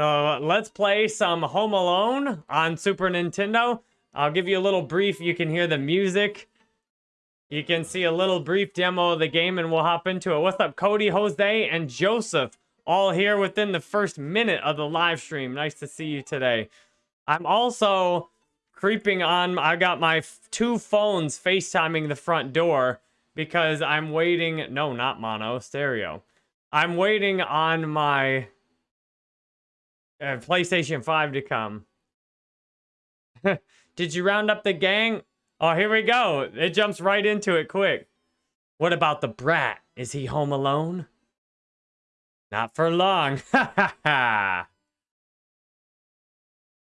So uh, let's play some Home Alone on Super Nintendo. I'll give you a little brief. You can hear the music. You can see a little brief demo of the game and we'll hop into it. What's up, Cody, Jose, and Joseph? All here within the first minute of the live stream. Nice to see you today. I'm also creeping on. I got my two phones FaceTiming the front door because I'm waiting. No, not mono, stereo. I'm waiting on my uh, PlayStation 5 to come. Did you round up the gang? Oh, here we go. It jumps right into it quick. What about the brat? Is he home alone? Not for long. Ha ha ha.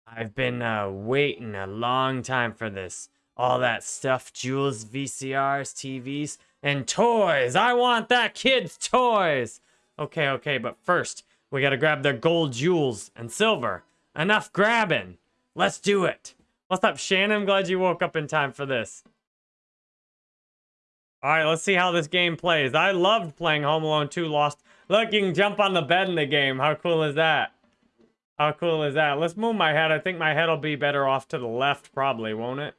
I've been uh, waiting a long time for this. All that stuff, jewels, VCRs, TVs, and toys. I want that kid's toys. Okay, okay, but first, we gotta grab their gold jewels and silver. Enough grabbing. Let's do it. What's up, Shannon? I'm glad you woke up in time for this. All right, let's see how this game plays. I loved playing Home Alone 2 Lost. Look, you can jump on the bed in the game. How cool is that? How cool is that? Let's move my head. I think my head will be better off to the left, probably, won't it?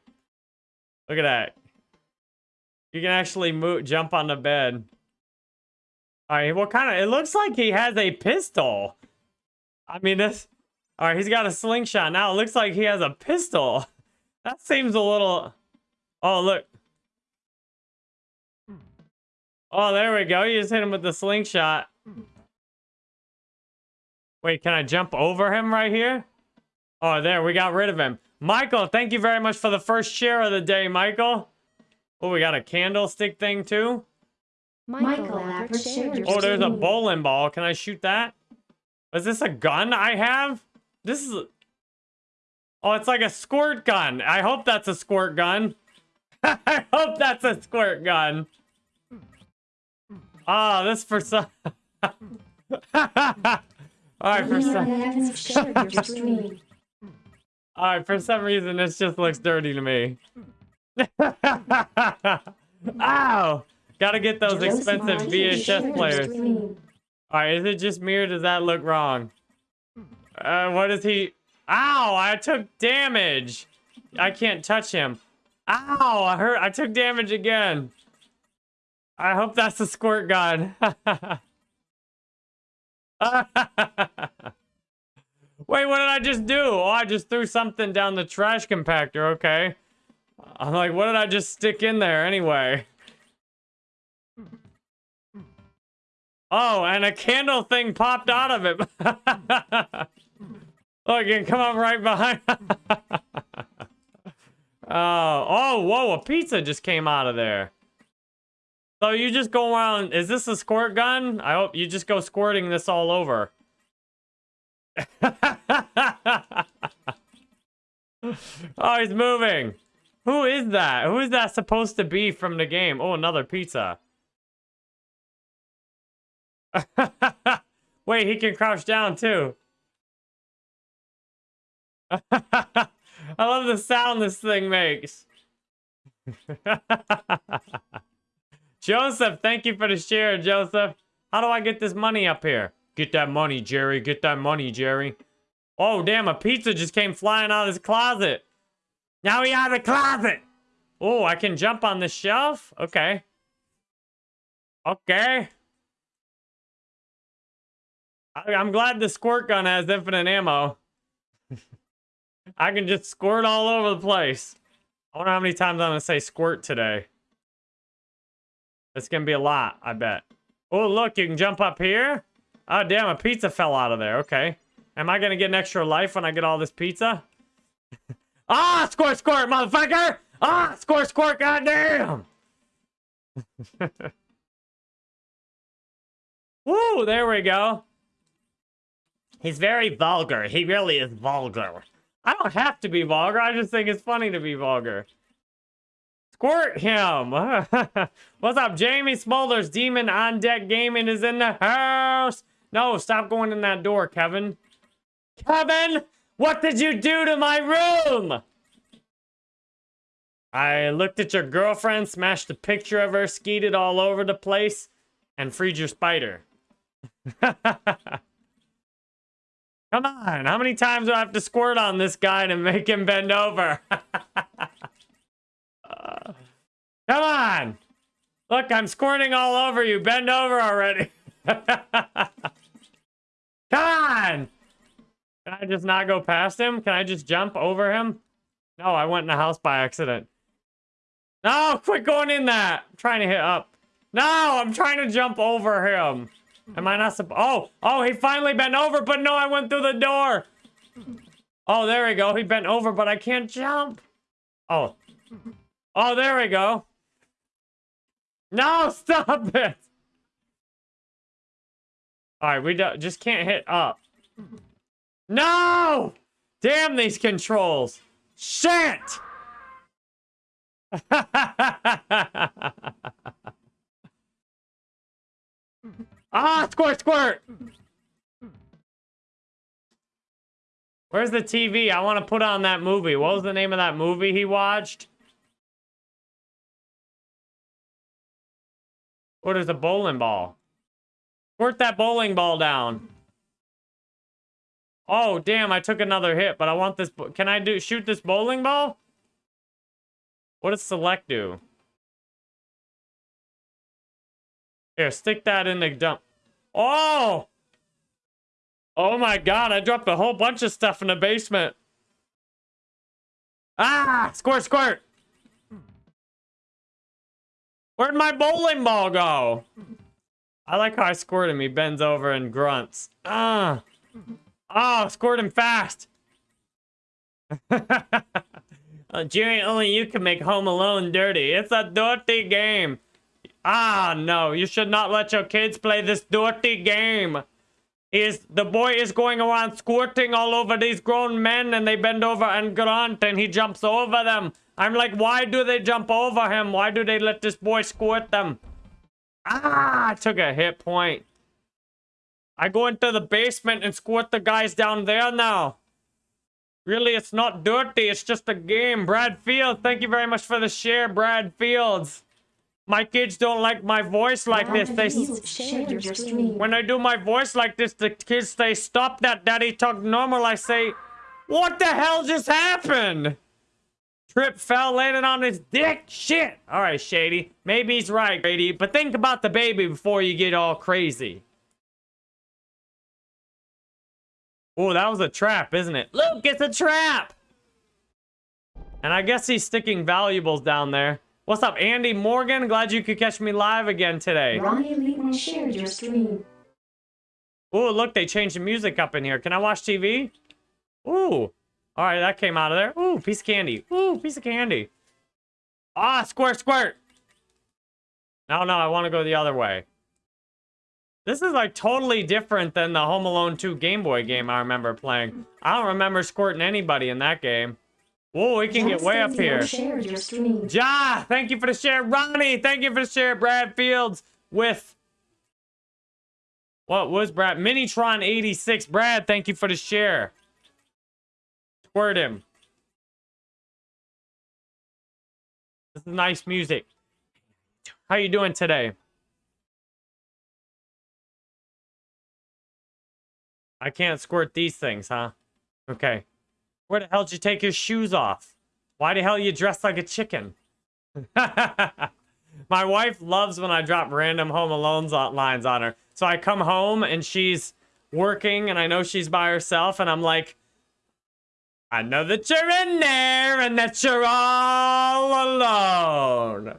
Look at that. You can actually move, jump on the bed. All right, what kind of... It looks like he has a pistol. I mean, this... All right, he's got a slingshot. Now it looks like he has a pistol. That seems a little... Oh, look. Oh, there we go. You just hit him with the slingshot. Wait, can I jump over him right here? Oh, there. We got rid of him. Michael, thank you very much for the first share of the day, Michael. Oh, we got a candlestick thing, too. Michael, oh, there's a bowling ball. Can I shoot that? Is this a gun I have? This is... Oh, it's like a squirt gun. I hope that's a squirt gun. I hope that's a squirt gun. Ah, oh, this for some... Alright, for some... Alright, for some reason this just looks dirty to me. Ow! Gotta get those expensive VHS players. Alright, is it just me or does that look wrong? Uh, what is he? Ow, I took damage. I can't touch him. Ow, I hurt. I took damage again. I hope that's the squirt gun. Wait, what did I just do? Oh, I just threw something down the trash compactor. Okay. I'm like, what did I just stick in there anyway? Oh, and a candle thing popped out of it. Look, it come up right behind. oh, oh, whoa, a pizza just came out of there. So you just go around, is this a squirt gun? I hope you just go squirting this all over. oh, he's moving. Who is that? Who is that supposed to be from the game? Oh, another pizza. Wait, he can crouch down too. I love the sound this thing makes. Joseph, thank you for the share, Joseph. How do I get this money up here? Get that money, Jerry. Get that money, Jerry. Oh, damn, a pizza just came flying out of his closet. Now he out of the closet. Oh, I can jump on the shelf? Okay. Okay. I, I'm glad the squirt gun has infinite ammo. I can just squirt all over the place. I wonder how many times I'm going to say squirt today. It's going to be a lot, I bet. Oh, look, you can jump up here. Oh, damn, a pizza fell out of there. Okay. Am I going to get an extra life when I get all this pizza? ah, squirt, squirt, motherfucker! Ah, squirt, squirt, goddamn! Woo, there we go. He's very vulgar. He really is vulgar. I don't have to be vulgar. I just think it's funny to be vulgar. Squirt him. What's up, Jamie Smolders? Demon on Deck Gaming is in the house. No, stop going in that door, Kevin. Kevin, what did you do to my room? I looked at your girlfriend, smashed a picture of her, skeeted all over the place, and freed your spider. Come on, how many times do I have to squirt on this guy to make him bend over? uh, come on! Look, I'm squirting all over you. Bend over already. come on! Can I just not go past him? Can I just jump over him? No, I went in the house by accident. No, quit going in that. I'm trying to hit up. No, I'm trying to jump over him. Am I not supposed? Oh, oh, he finally bent over, but no, I went through the door. Oh, there we go. He bent over, but I can't jump. Oh. Oh, there we go. No, stop it. All right, we just can't hit up. No! Damn these controls. Shit! ah, squirt, squirt! Where's the TV? I want to put on that movie. What was the name of that movie he watched? What is a bowling ball? Squirt that bowling ball down. Oh, damn, I took another hit, but I want this... Can I do shoot this bowling ball? What does select do? Here, stick that in the dump. Oh! Oh my god, I dropped a whole bunch of stuff in the basement. Ah! Squirt, squirt! Where'd my bowling ball go? I like how I squirt him. He bends over and grunts. Ah! Oh, squirt him fast! Uh, Jerry, only you can make Home Alone dirty. It's a dirty game. Ah, no. You should not let your kids play this dirty game. Is The boy is going around squirting all over these grown men and they bend over and grunt and he jumps over them. I'm like, why do they jump over him? Why do they let this boy squirt them? Ah, I took a hit point. I go into the basement and squirt the guys down there now. Really, it's not dirty. It's just a game. Brad Fields, thank you very much for the share, Brad Fields. My kids don't like my voice like this. They when I do my voice like this, the kids say, "Stop that, Daddy. Talk normal." I say, "What the hell just happened?" Trip fell, landed on his dick. Shit. All right, Shady. Maybe he's right, Grady. But think about the baby before you get all crazy. Oh, that was a trap, isn't it? Luke, it's a trap! And I guess he's sticking valuables down there. What's up, Andy Morgan? Glad you could catch me live again today. Ryan shared your stream. Oh, look, they changed the music up in here. Can I watch TV? Ooh. All right, that came out of there. Ooh, piece of candy. Ooh, piece of candy. Ah, squirt, squirt. No, no, I want to go the other way. This is like totally different than the Home Alone 2 Game Boy game I remember playing. I don't remember squirting anybody in that game. Whoa, we can get way up here. Ja, thank you for the share. Ronnie, thank you for the share. Brad Fields with... What was Brad? Minitron 86. Brad, thank you for the share. Squirt him. This is nice music. How you doing today? I can't squirt these things, huh? Okay. Where the hell did you take your shoes off? Why the hell are you dressed like a chicken? My wife loves when I drop random Home Alone lines on her. So I come home and she's working and I know she's by herself and I'm like, I know that you're in there and that you're all alone.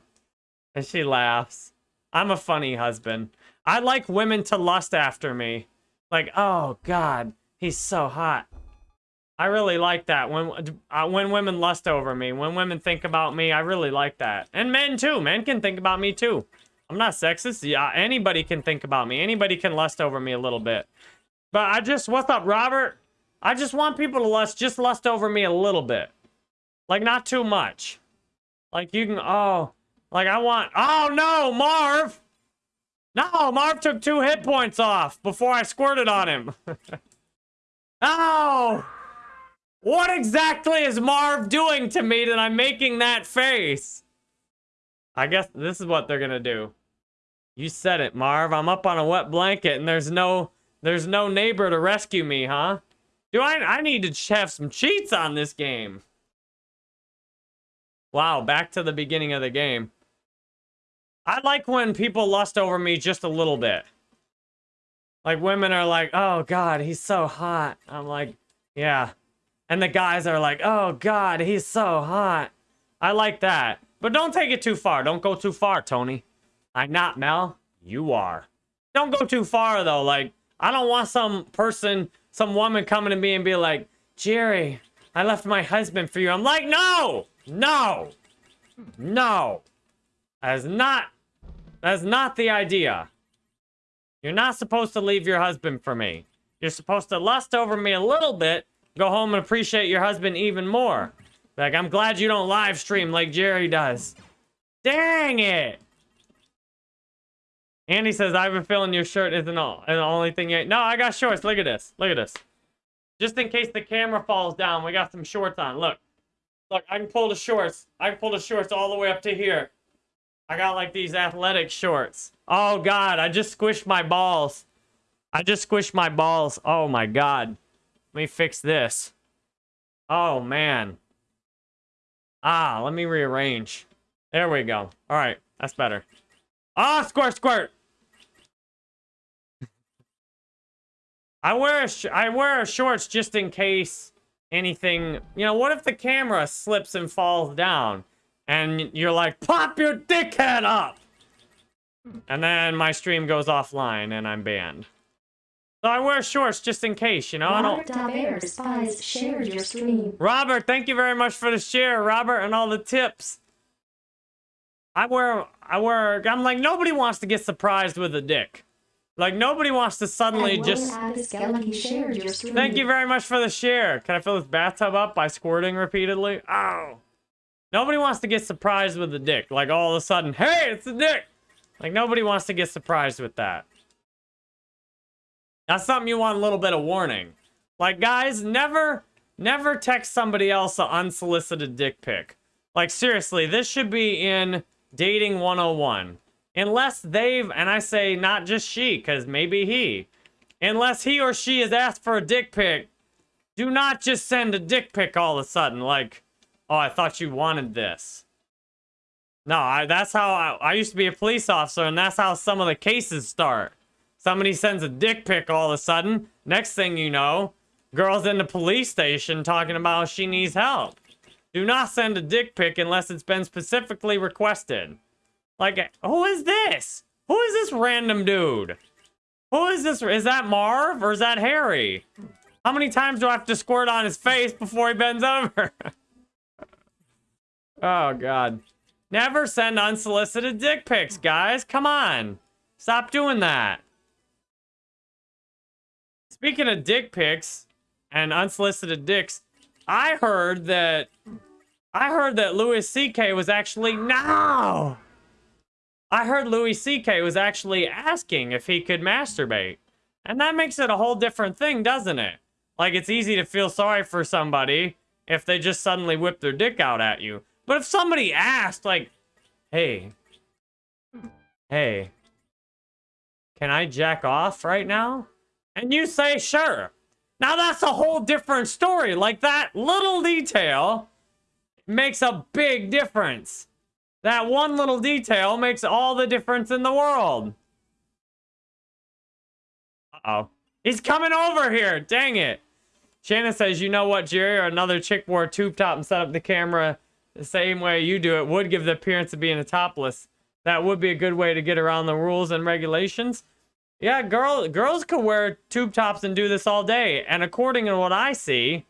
And she laughs. I'm a funny husband. I like women to lust after me. Like, oh god, he's so hot. I really like that when uh, when women lust over me, when women think about me, I really like that. And men too, men can think about me too. I'm not sexist. Yeah, anybody can think about me. Anybody can lust over me a little bit. But I just, what's up, Robert? I just want people to lust, just lust over me a little bit. Like, not too much. Like, you can, oh, like I want, oh no, Marv! No, Marv took two hit points off before I squirted on him. oh! What exactly is Marv doing to me that I'm making that face? I guess this is what they're gonna do. You said it, Marv. I'm up on a wet blanket and there's no there's no neighbor to rescue me, huh? Do I I need to have some cheats on this game. Wow, back to the beginning of the game. I like when people lust over me just a little bit. Like women are like, "Oh god, he's so hot." I'm like, "Yeah." And the guys are like, "Oh god, he's so hot." I like that. But don't take it too far. Don't go too far, Tony. I'm not, Mel. You are. Don't go too far though. Like, I don't want some person, some woman coming to me and be like, "Jerry, I left my husband for you." I'm like, "No! No! No!" That's not that's not the idea. You're not supposed to leave your husband for me. You're supposed to lust over me a little bit, go home and appreciate your husband even more. Like, I'm glad you don't live stream like Jerry does. Dang it! Andy says, I have a feeling your shirt isn't all, and the only thing you No, I got shorts. Look at this. Look at this. Just in case the camera falls down, we got some shorts on. Look. Look, I can pull the shorts. I can pull the shorts all the way up to here. I got like these athletic shorts. Oh god, I just squished my balls. I just squished my balls. Oh my god. Let me fix this. Oh man. Ah, let me rearrange. There we go. All right, that's better. Ah, squirt, squirt. I wear I wear shorts just in case anything. You know, what if the camera slips and falls down? and you're like, pop your dickhead up! And then my stream goes offline and I'm banned. So I wear shorts just in case, you know? Robert Daver spies shared your stream. Robert, thank you very much for the share, Robert, and all the tips. I wear, I wear, I'm like, nobody wants to get surprised with a dick. Like, nobody wants to suddenly just... Thank you very much for the share. Can I fill this bathtub up by squirting repeatedly? Oh. Nobody wants to get surprised with a dick. Like all of a sudden, hey, it's a dick. Like nobody wants to get surprised with that. That's something you want a little bit of warning. Like guys, never, never text somebody else an unsolicited dick pic. Like seriously, this should be in dating 101. Unless they've, and I say not just she, because maybe he. Unless he or she has asked for a dick pic, do not just send a dick pic all of a sudden. Like, Oh, I thought you wanted this. No, I, that's how I, I used to be a police officer, and that's how some of the cases start. Somebody sends a dick pic all of a sudden. Next thing you know, girl's in the police station talking about she needs help. Do not send a dick pic unless it's been specifically requested. Like, who is this? Who is this random dude? Who is this? Is that Marv or is that Harry? How many times do I have to squirt on his face before he bends over? Oh, God. Never send unsolicited dick pics, guys. Come on. Stop doing that. Speaking of dick pics and unsolicited dicks, I heard that I heard that Louis C.K. was actually no. I heard Louis C.K. was actually asking if he could masturbate. And that makes it a whole different thing, doesn't it? Like it's easy to feel sorry for somebody if they just suddenly whip their dick out at you. But if somebody asked, like, hey, hey, can I jack off right now? And you say, sure. Now that's a whole different story. Like that little detail makes a big difference. That one little detail makes all the difference in the world. Uh-oh. He's coming over here. Dang it. Shannon says, you know what, Jerry? Or another chick wore a tube top and set up the camera the same way you do it would give the appearance of being a topless. That would be a good way to get around the rules and regulations. Yeah, girl, girls could wear tube tops and do this all day. And according to what I see,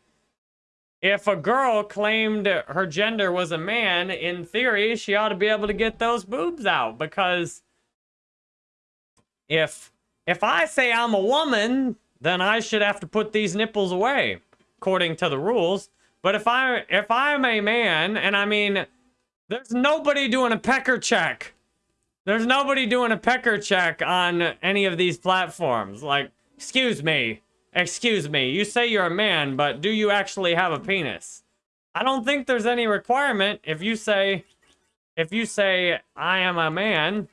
if a girl claimed her gender was a man, in theory, she ought to be able to get those boobs out because if if I say I'm a woman, then I should have to put these nipples away according to the rules. But if I if I'm a man, and I mean, there's nobody doing a pecker check. There's nobody doing a pecker check on any of these platforms. Like, excuse me, excuse me. You say you're a man, but do you actually have a penis? I don't think there's any requirement if you say, if you say I am a man.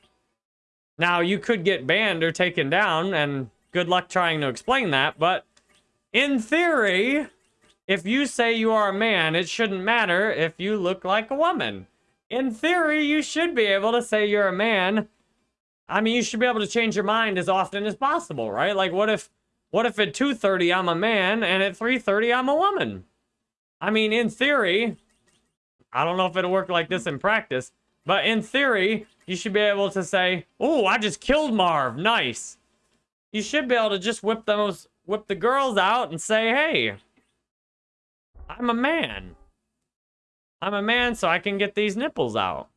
Now you could get banned or taken down, and good luck trying to explain that. But in theory, if you say you are a man, it shouldn't matter if you look like a woman. In theory, you should be able to say you're a man. I mean, you should be able to change your mind as often as possible, right? Like, what if, what if at 2.30 I'm a man and at 3.30 I'm a woman? I mean, in theory, I don't know if it'll work like this in practice, but in theory, you should be able to say, oh, I just killed Marv, nice. You should be able to just whip those, whip the girls out and say, hey, I'm a man. I'm a man, so I can get these nipples out.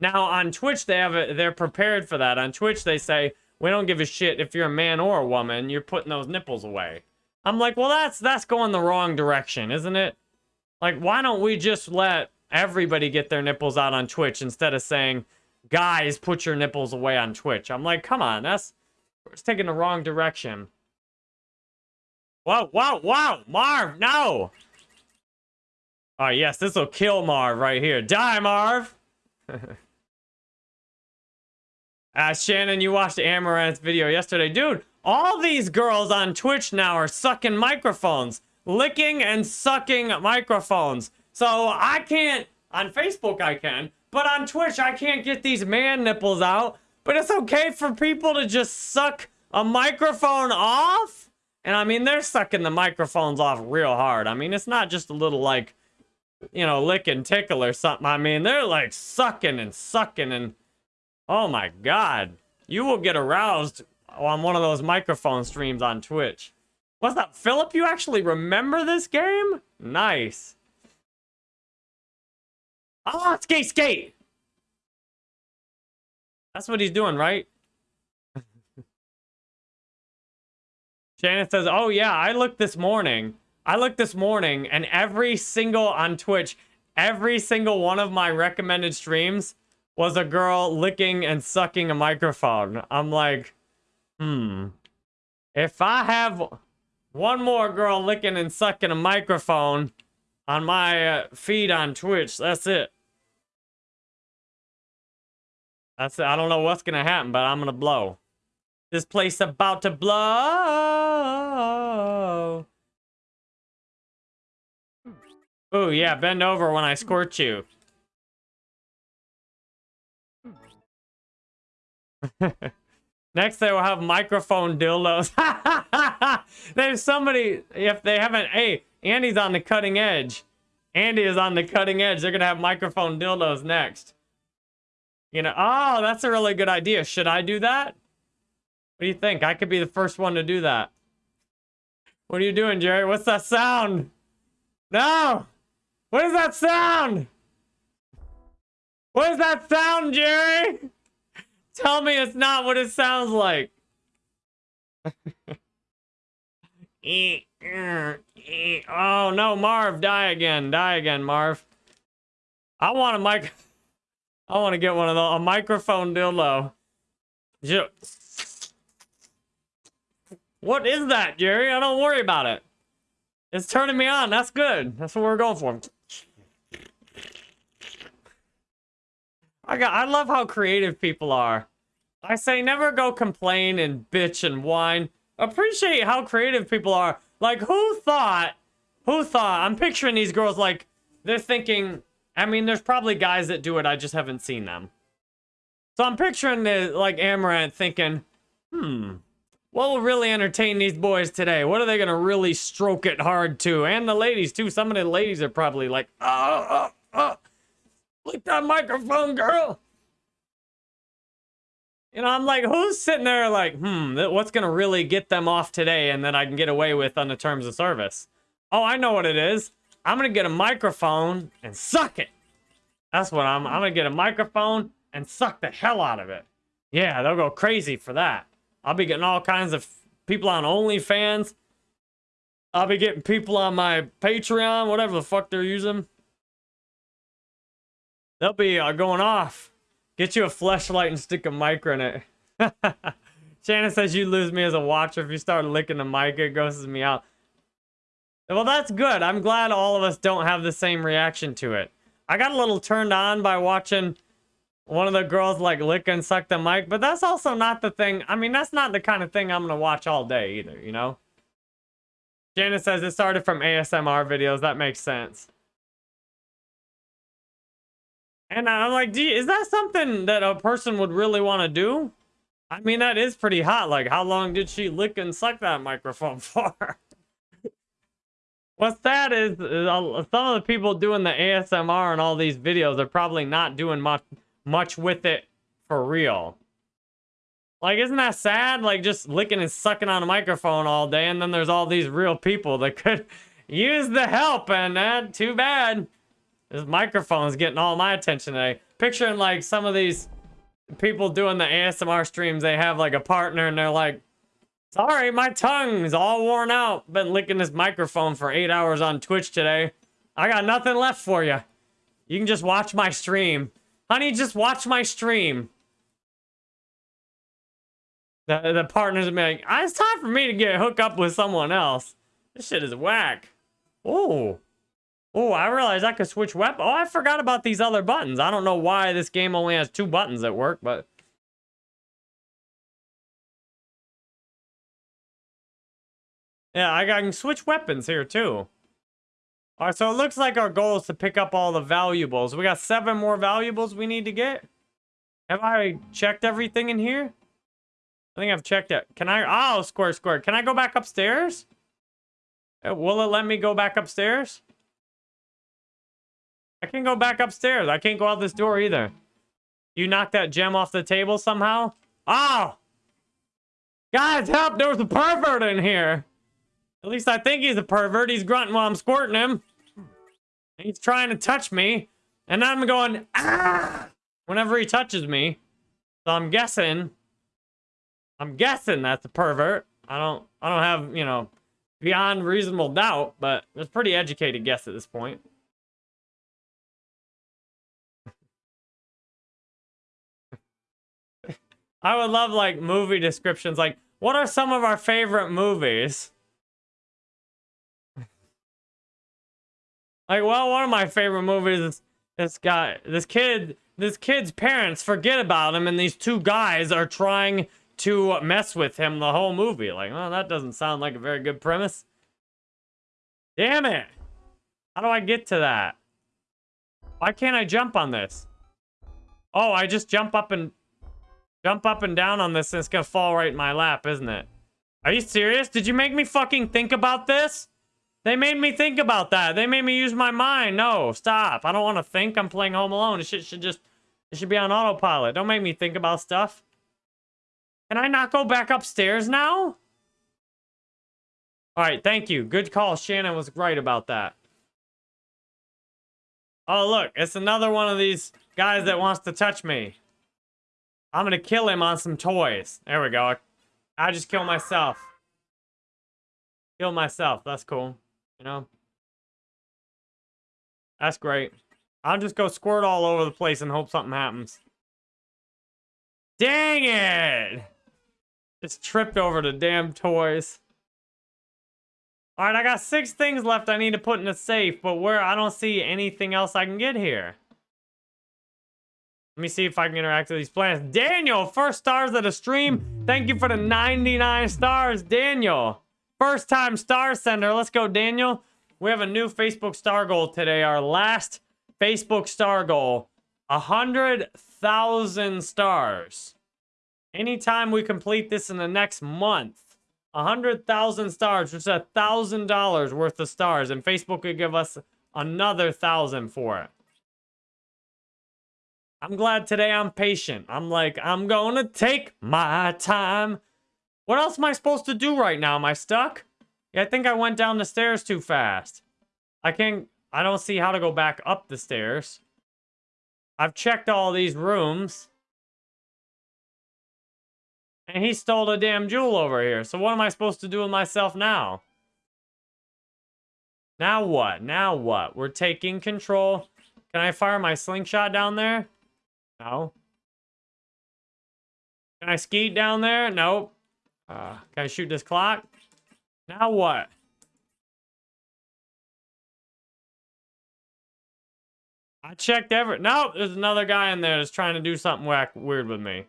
Now on Twitch, they have a, they're prepared for that. On Twitch, they say we don't give a shit if you're a man or a woman. You're putting those nipples away. I'm like, well, that's that's going the wrong direction, isn't it? Like, why don't we just let everybody get their nipples out on Twitch instead of saying, guys, put your nipples away on Twitch? I'm like, come on, that's it's taking the wrong direction. Whoa, whoa, whoa, Marv, no! Oh, yes, this will kill Marv right here. Die, Marv! uh, Shannon, you watched Amouranth's video yesterday. Dude, all these girls on Twitch now are sucking microphones. Licking and sucking microphones. So I can't, on Facebook I can, but on Twitch I can't get these man nipples out. But it's okay for people to just suck a microphone off? And I mean, they're sucking the microphones off real hard. I mean, it's not just a little like you know, lick and tickle or something. I mean, they're like sucking and sucking and oh my god. You will get aroused on one of those microphone streams on Twitch. What's up, Philip? You actually remember this game? Nice. Oh, skate, skate! That's what he's doing, right? Shannon says, oh yeah, I looked this morning I looked this morning and every single on Twitch, every single one of my recommended streams was a girl licking and sucking a microphone. I'm like, hmm. If I have one more girl licking and sucking a microphone on my uh, feed on Twitch, that's it. That's it. I don't know what's gonna happen, but I'm gonna blow. This place about to blow. Oh, yeah, bend over when I squirt you. Next, they will have microphone dildos. There's somebody, if they haven't, hey, Andy's on the cutting edge. Andy is on the cutting edge. They're going to have microphone dildos next. You know, oh, that's a really good idea. Should I do that? What do you think? I could be the first one to do that. What are you doing, Jerry? What's that sound? No! What is that sound? What is that sound, Jerry? Tell me it's not what it sounds like. oh no, Marv, die again. Die again, Marv. I want a mic. I want to get one of the a microphone dildo. What is that, Jerry? I don't worry about it. It's turning me on. That's good. That's what we're going for. I got I love how creative people are. I say never go complain and bitch and whine. Appreciate how creative people are. Like who thought who thought I'm picturing these girls like they're thinking I mean there's probably guys that do it, I just haven't seen them. So I'm picturing the like Amouranth thinking, hmm, what will really entertain these boys today? What are they gonna really stroke it hard to? And the ladies too. Some of the ladies are probably like, oh, oh, oh. Lick that microphone, girl. You know, I'm like, who's sitting there like, hmm, what's going to really get them off today and then I can get away with on the terms of service? Oh, I know what it is. I'm going to get a microphone and suck it. That's what I'm, I'm going to get a microphone and suck the hell out of it. Yeah, they'll go crazy for that. I'll be getting all kinds of people on OnlyFans. I'll be getting people on my Patreon, whatever the fuck they're using. They'll be uh, going off. Get you a flashlight and stick a mic in it. Shannon says you lose me as a watcher if you start licking the mic. It grosses me out. Well, that's good. I'm glad all of us don't have the same reaction to it. I got a little turned on by watching one of the girls like lick and suck the mic, but that's also not the thing. I mean, that's not the kind of thing I'm going to watch all day either, you know? Janice says it started from ASMR videos. That makes sense. And I'm like, is that something that a person would really want to do? I mean, that is pretty hot. Like, how long did she lick and suck that microphone for? What's sad is, is some of the people doing the ASMR and all these videos are probably not doing much much with it for real. Like, isn't that sad? Like, just licking and sucking on a microphone all day, and then there's all these real people that could use the help, and uh, too bad. This microphone's getting all my attention today. Picturing, like, some of these people doing the ASMR streams, they have, like, a partner, and they're like, Sorry, my tongue's all worn out. Been licking this microphone for eight hours on Twitch today. I got nothing left for you. You can just watch my stream. Honey, just watch my stream. The, the partners are like, ah, it's time for me to get hooked up with someone else. This shit is whack. Oh. Oh, I realized I could switch weapon. Oh, I forgot about these other buttons. I don't know why this game only has two buttons that work, but... Yeah, I can switch weapons here, too. All right, so it looks like our goal is to pick up all the valuables. We got seven more valuables we need to get. Have I checked everything in here? I think I've checked it. Can I? Oh, square, square. Can I go back upstairs? Uh, will it let me go back upstairs? I can't go back upstairs. I can't go out this door either. You knocked that gem off the table somehow? Oh! Guys, help! There was a pervert in here! At least I think he's a pervert. He's grunting while I'm squirting him. He's trying to touch me. And I'm going, ah! Whenever he touches me. So I'm guessing. I'm guessing that's a pervert. I don't, I don't have, you know, beyond reasonable doubt, but it's a pretty educated guess at this point. I would love, like, movie descriptions. Like, what are some of our favorite movies? Like, well, one of my favorite movies is this guy, this kid, this kid's parents forget about him, and these two guys are trying to mess with him the whole movie. Like, well, that doesn't sound like a very good premise. Damn it! How do I get to that? Why can't I jump on this? Oh, I just jump up and jump up and down on this, and it's gonna fall right in my lap, isn't it? Are you serious? Did you make me fucking think about this? They made me think about that. They made me use my mind. No, stop. I don't want to think. I'm playing Home Alone. This shit should just... It should be on autopilot. Don't make me think about stuff. Can I not go back upstairs now? Alright, thank you. Good call. Shannon was right about that. Oh, look. It's another one of these guys that wants to touch me. I'm gonna kill him on some toys. There we go. I, just killed myself. Kill myself. That's cool. You know? That's great. I'll just go squirt all over the place and hope something happens. Dang it! Just tripped over the damn toys. Alright, I got six things left I need to put in the safe, but where I don't see anything else I can get here. Let me see if I can interact with these plants. Daniel, first stars of the stream. Thank you for the 99 stars, Daniel. First time star sender. Let's go, Daniel. We have a new Facebook star goal today. Our last Facebook star goal. 100,000 stars. Anytime we complete this in the next month, 100,000 stars, which is a $1,000 worth of stars, and Facebook would give us another 1,000 for it. I'm glad today I'm patient. I'm like, I'm going to take my time. What else am I supposed to do right now? Am I stuck? Yeah, I think I went down the stairs too fast. I can't... I don't see how to go back up the stairs. I've checked all these rooms. And he stole a damn jewel over here. So what am I supposed to do with myself now? Now what? Now what? We're taking control. Can I fire my slingshot down there? No. Can I skeet down there? Nope. Uh, can I shoot this clock? Now what? I checked every- Nope, there's another guy in there that's trying to do something whack weird with me.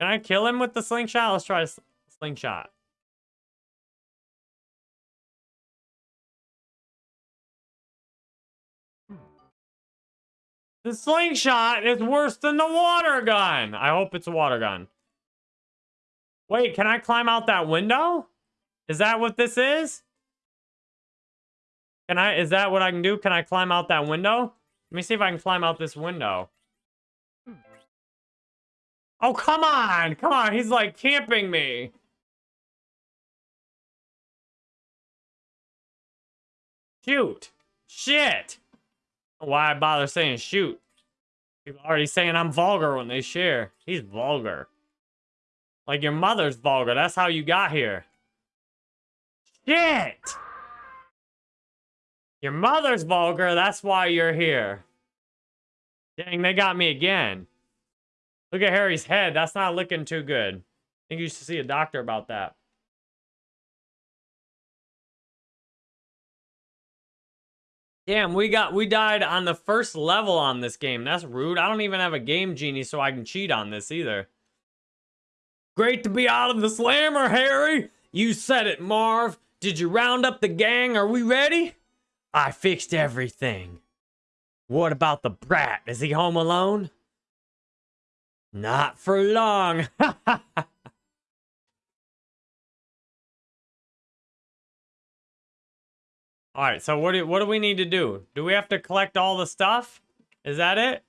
Can I kill him with the slingshot? Let's try slingshot. The slingshot is worse than the water gun. I hope it's a water gun. Wait, can I climb out that window? Is that what this is? Can I, is that what I can do? Can I climb out that window? Let me see if I can climb out this window. Oh, come on. Come on. He's like camping me. Shoot. Shit. Why bother saying shoot? People already saying I'm vulgar when they share. He's vulgar. Like your mother's vulgar. That's how you got here. Shit! Your mother's vulgar. That's why you're here. Dang, they got me again. Look at Harry's head. That's not looking too good. I think you should see a doctor about that. Damn, we got we died on the first level on this game. That's rude. I don't even have a game genie so I can cheat on this either. Great to be out of the slammer, Harry. You said it, Marv. Did you round up the gang? Are we ready? I fixed everything. What about the brat? Is he home alone? Not for long. All right, so what do what do we need to do? Do we have to collect all the stuff? Is that it?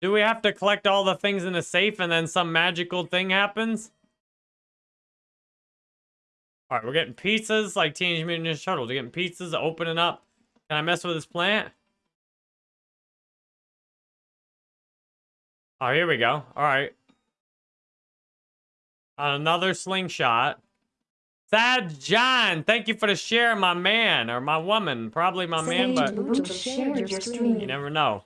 Do we have to collect all the things in the safe and then some magical thing happens? All right, we're getting pizzas like Teenage Mutant Ninja Turtles. We're getting pizzas, opening up. Can I mess with this plant? Oh, here we go. All right. Another slingshot. Sad John, thank you for the share, my man or my woman. Probably my man, but Luke shared your you never know.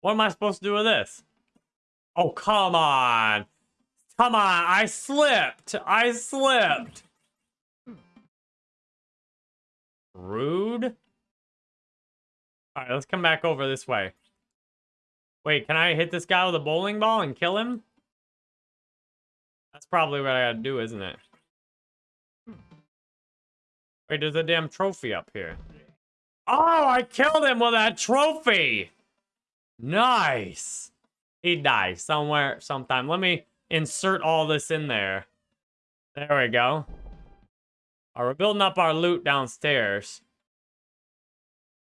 What am I supposed to do with this? Oh, come on. Come on. I slipped. I slipped. Rude. All right, let's come back over this way. Wait, can I hit this guy with a bowling ball and kill him? That's probably what I gotta do, isn't it? Wait, there's a damn trophy up here. Oh, I killed him with that trophy! Nice! He died somewhere, sometime. Let me insert all this in there. There we go. All right, we're building up our loot downstairs.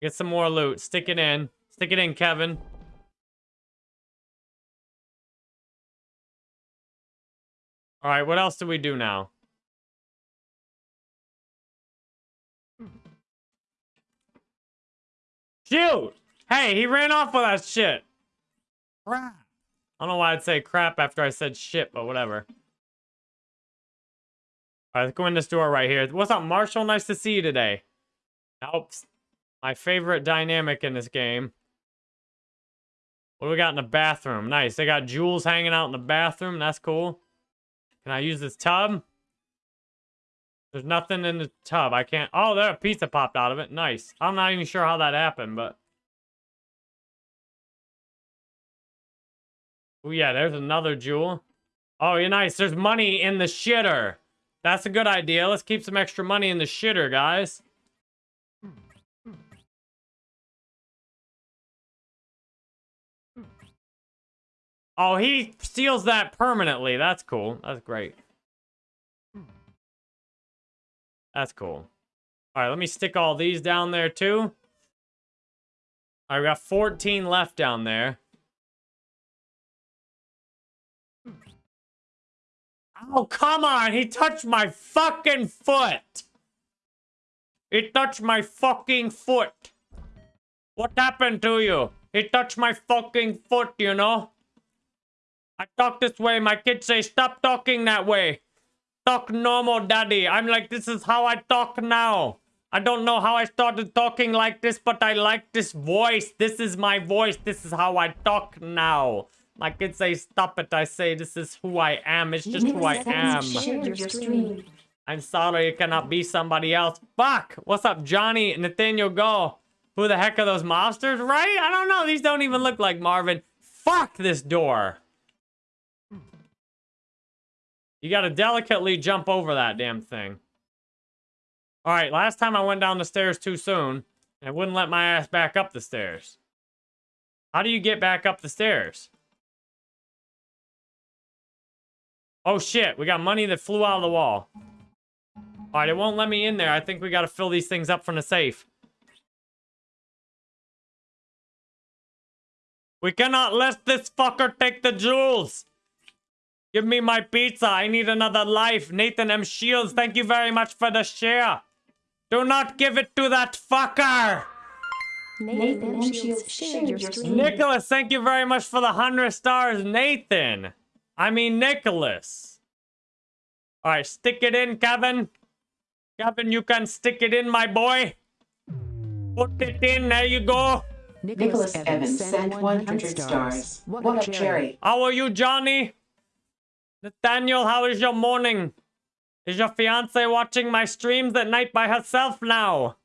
Get some more loot. Stick it in. Stick it in, Kevin. All right, what else do we do now? Shoot! Hey, he ran off with that shit. Crap. I don't know why I'd say crap after I said shit, but whatever. All right, let's go in this door right here. What's up, Marshall? Nice to see you today. Nope. My favorite dynamic in this game. What do we got in the bathroom? Nice. They got jewels hanging out in the bathroom. That's cool. Can I use this tub? There's nothing in the tub. I can't. Oh, there a pizza popped out of it. Nice. I'm not even sure how that happened, but. Oh yeah, there's another jewel. Oh, you're nice. There's money in the shitter. That's a good idea. Let's keep some extra money in the shitter, guys. Oh, he steals that permanently. That's cool. That's great. That's cool. All right, let me stick all these down there too. All right, got 14 left down there. Oh, come on. He touched my fucking foot. He touched my fucking foot. What happened to you? He touched my fucking foot, you know? I talk this way. My kids say, stop talking that way. Talk normal, daddy. I'm like, this is how I talk now. I don't know how I started talking like this, but I like this voice. This is my voice. This is how I talk now. My kids say, stop it. I say, this is who I am. It's just who I am. Shared your stream. I'm sorry, it cannot be somebody else. Fuck! What's up, Johnny? Nathaniel Go. Who the heck are those monsters, right? I don't know. These don't even look like Marvin. Fuck this door. You gotta delicately jump over that damn thing. Alright, last time I went down the stairs too soon, and it wouldn't let my ass back up the stairs. How do you get back up the stairs? Oh shit, we got money that flew out of the wall. Alright, it won't let me in there. I think we gotta fill these things up from the safe. We cannot let this fucker take the jewels! Give me my pizza. I need another life. Nathan M. Shields, thank you very much for the share. Do not give it to that fucker! Nathan M. Shields shared your stream. Nicholas, thank you very much for the 100 stars. Nathan. I mean, Nicholas. All right, stick it in, Kevin. Kevin, you can stick it in, my boy. Put it in. There you go. Nicholas Evans sent 100 stars. What up, Jerry? How are you, Johnny? Nathaniel, how is your morning? Is your fiance watching my streams at night by herself now?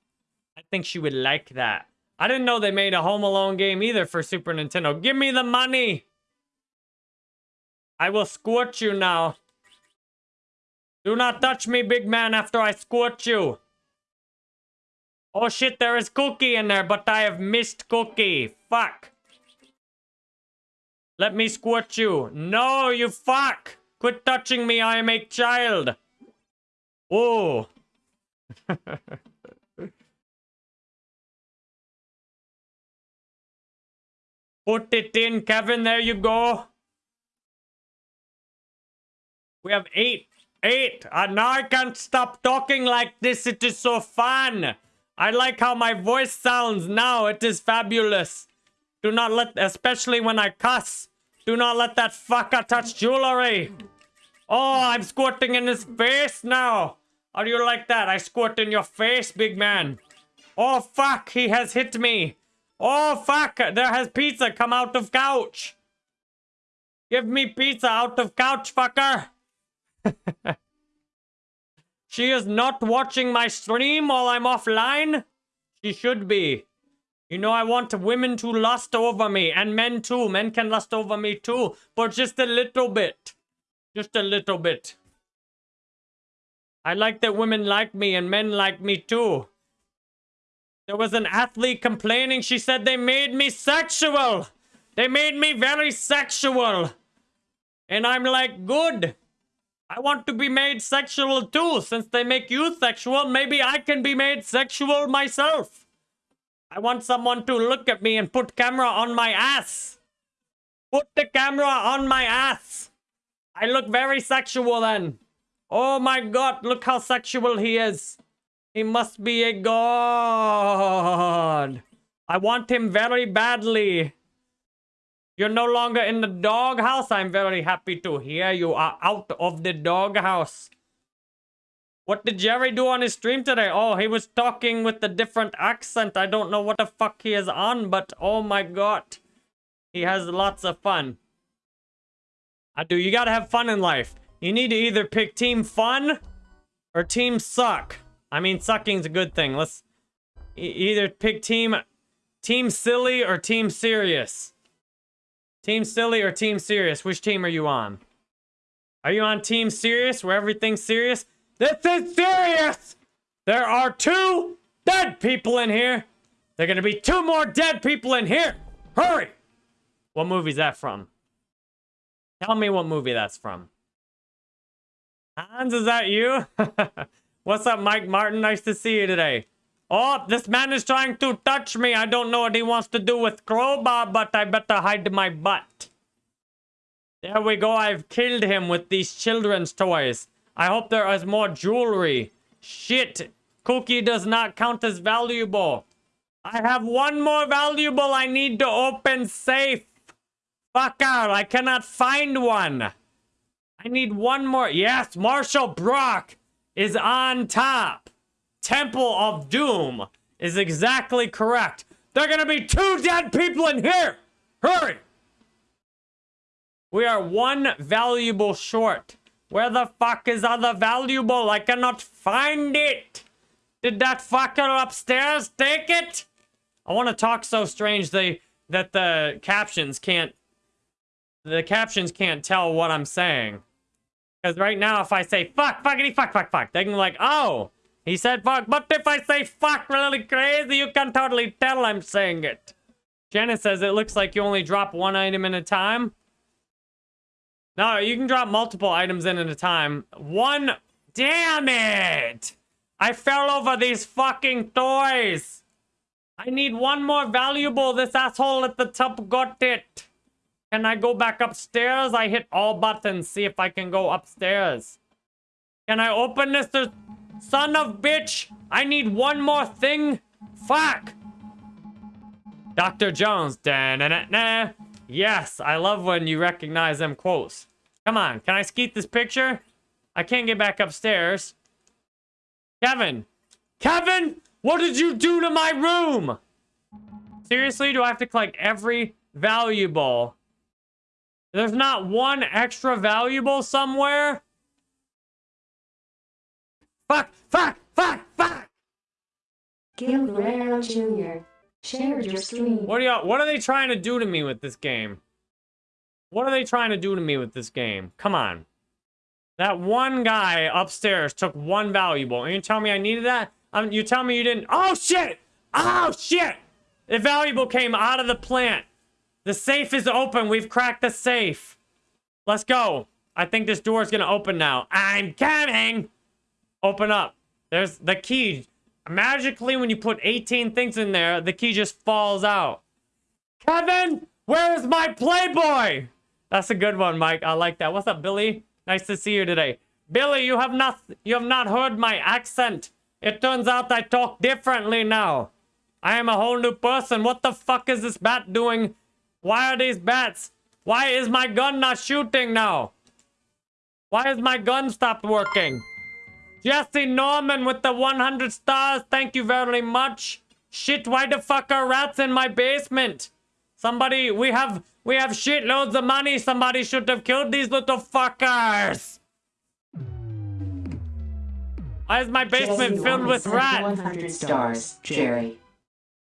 I think she would like that. I didn't know they made a Home Alone game either for Super Nintendo. Give me the money! I will squirt you now. Do not touch me, big man, after I squirt you. Oh shit, there is Cookie in there, but I have missed Cookie. Fuck. Let me squirt you. No, you fuck! Quit touching me, I am a child. Oh. Put it in, Kevin. There you go. We have eight. Eight. And now I can't stop talking like this. It is so fun. I like how my voice sounds now. It is fabulous. Do not let, especially when I cuss. Do not let that fucker touch jewelry. Oh, I'm squirting in his face now. Do you like that? I squirt in your face, big man. Oh, fuck. He has hit me. Oh, fuck. There has pizza come out of couch. Give me pizza out of couch, fucker. she is not watching my stream while I'm offline. She should be. You know, I want women to lust over me, and men too. Men can lust over me too, but just a little bit. Just a little bit. I like that women like me and men like me too. There was an athlete complaining. She said they made me sexual. They made me very sexual. And I'm like, good. I want to be made sexual too. Since they make you sexual, maybe I can be made sexual myself. I want someone to look at me and put camera on my ass. Put the camera on my ass. I look very sexual then. Oh my god, look how sexual he is. He must be a god. I want him very badly. You're no longer in the doghouse. I'm very happy to hear you are out of the doghouse. What did Jerry do on his stream today? Oh, he was talking with a different accent. I don't know what the fuck he is on, but oh my god. He has lots of fun. I do. You gotta have fun in life. You need to either pick team fun or team suck. I mean, sucking's a good thing. Let's e either pick team team silly or team serious. Team silly or team serious? Which team are you on? Are you on team serious where everything's serious? This is serious! There are two dead people in here. There are gonna be two more dead people in here. Hurry! What movie's that from? Tell me what movie that's from. Hans, is that you? What's up, Mike Martin? Nice to see you today. Oh, this man is trying to touch me. I don't know what he wants to do with crowbar, but I better hide my butt. There we go. I've killed him with these children's toys. I hope there is more jewelry. Shit. Cookie does not count as valuable. I have one more valuable I need to open safe. Fuck out. I cannot find one. I need one more. Yes, Marshall Brock is on top. Temple of Doom is exactly correct. There are gonna be two dead people in here. Hurry. We are one valuable short. Where the fuck is other valuable? I cannot find it. Did that fucker upstairs take it? I want to talk so strange they that the captions can't the captions can't tell what I'm saying. Because right now, if I say fuck, fuckity, fuck, fuck, fuck, they can be like, oh, he said fuck. But if I say fuck really crazy, you can totally tell I'm saying it. Janet says it looks like you only drop one item at a time. No, you can drop multiple items in at a time. One, damn it! I fell over these fucking toys. I need one more valuable. This asshole at the top got it. Can I go back upstairs? I hit all buttons. See if I can go upstairs. Can I open this? Son of bitch! I need one more thing. Fuck! Dr. Jones. Da -na -na -na. Yes, I love when you recognize them quotes. Come on, can I skeet this picture? I can't get back upstairs. Kevin! Kevin! What did you do to my room? Seriously, do I have to collect every valuable? There's not one extra valuable somewhere? Fuck! Fuck! Fuck! Fuck! Gil Guerrero Jr. shared your stream. What are y'all? What are they trying to do to me with this game? What are they trying to do to me with this game? Come on. That one guy upstairs took one valuable. And you tell me I needed that? Um, you tell me you didn't. Oh, shit! Oh, shit! The valuable came out of the plant. The safe is open. We've cracked the safe. Let's go. I think this door is going to open now. I'm coming! Open up. There's the key. Magically, when you put 18 things in there, the key just falls out. Kevin, where is my Playboy? That's a good one, Mike. I like that. What's up, Billy? Nice to see you today. Billy, you have not you have not heard my accent. It turns out I talk differently now. I am a whole new person. What the fuck is this bat doing? Why are these bats? Why is my gun not shooting now? Why has my gun stopped working? Jesse Norman with the 100 stars. Thank you very much. Shit, why the fuck are rats in my basement? Somebody, we have, we have shitloads of money. Somebody should have killed these little fuckers. Why is my basement Jesse filled with rats? 100 stars, Jerry.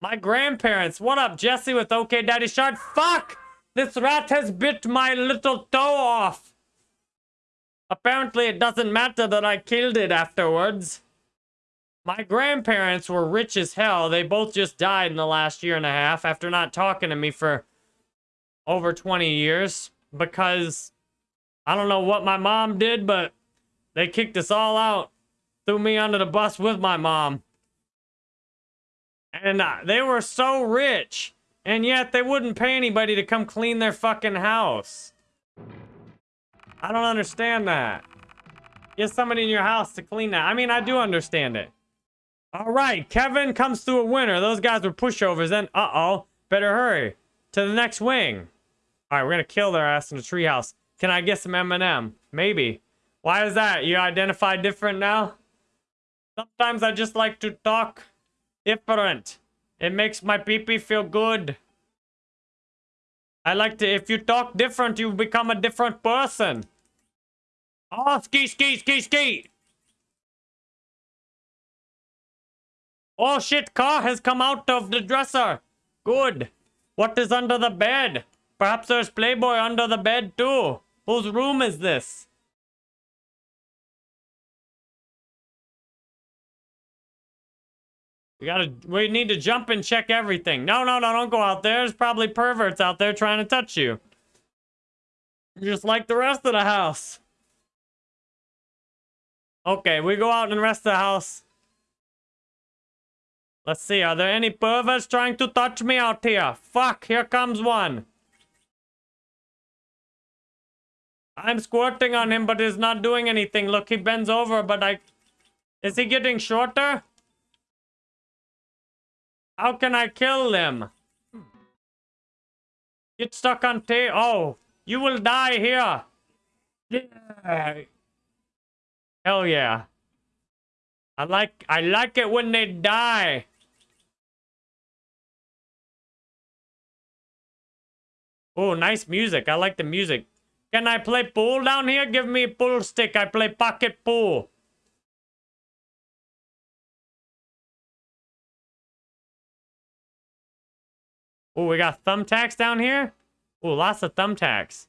My grandparents. What up, Jesse with OK Daddy Shark? Fuck! This rat has bit my little toe off. Apparently, it doesn't matter that I killed it afterwards. My grandparents were rich as hell. They both just died in the last year and a half after not talking to me for over 20 years because I don't know what my mom did, but they kicked us all out. Threw me under the bus with my mom. And uh, they were so rich, and yet they wouldn't pay anybody to come clean their fucking house. I don't understand that. Get somebody in your house to clean that. I mean, I do understand it. All right, Kevin comes through a winner. Those guys were pushovers. Then, uh-oh, better hurry to the next wing. All right, we're gonna kill their ass in the treehouse. Can I get some M&M? Maybe. Why is that? You identify different now? Sometimes I just like to talk different. It makes my pee-pee feel good. I like to, if you talk different, you become a different person. Oh, ski, ski, ski, ski. Oh shit, car has come out of the dresser. Good. What is under the bed? Perhaps there's Playboy under the bed too. Whose room is this? We gotta, we need to jump and check everything. No, no, no, don't go out there. There's probably perverts out there trying to touch you. Just like the rest of the house. Okay, we go out the rest the house. Let's see, are there any perverts trying to touch me out here? Fuck, here comes one. I'm squirting on him, but he's not doing anything. Look, he bends over, but I... Is he getting shorter? How can I kill them? Get stuck on tape. Oh, you will die here. Yeah. Hell yeah. I like I like it when they die. Oh, nice music. I like the music. Can I play pool down here? Give me a pool stick. I play pocket pool. Oh, we got thumbtacks down here? Oh, lots of thumbtacks.